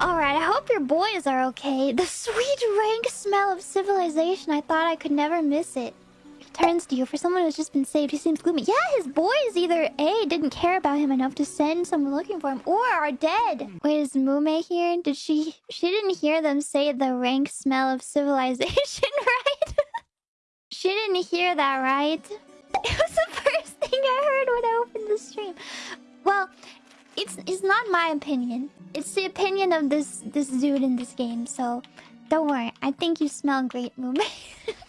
Alright, I hope your boys are okay. The sweet rank smell of civilization. I thought I could never miss it. Turns to you. For someone who's just been saved, he seems gloomy. Yeah, his boys either A, didn't care about him enough to send someone looking for him, or are dead. Wait, is Mume here? Did she... She didn't hear them say the rank smell of civilization, right? she didn't hear that, right? It was the it's it's not my opinion. It's the opinion of this this dude in this game. So, don't worry. I think you smell great, Mume.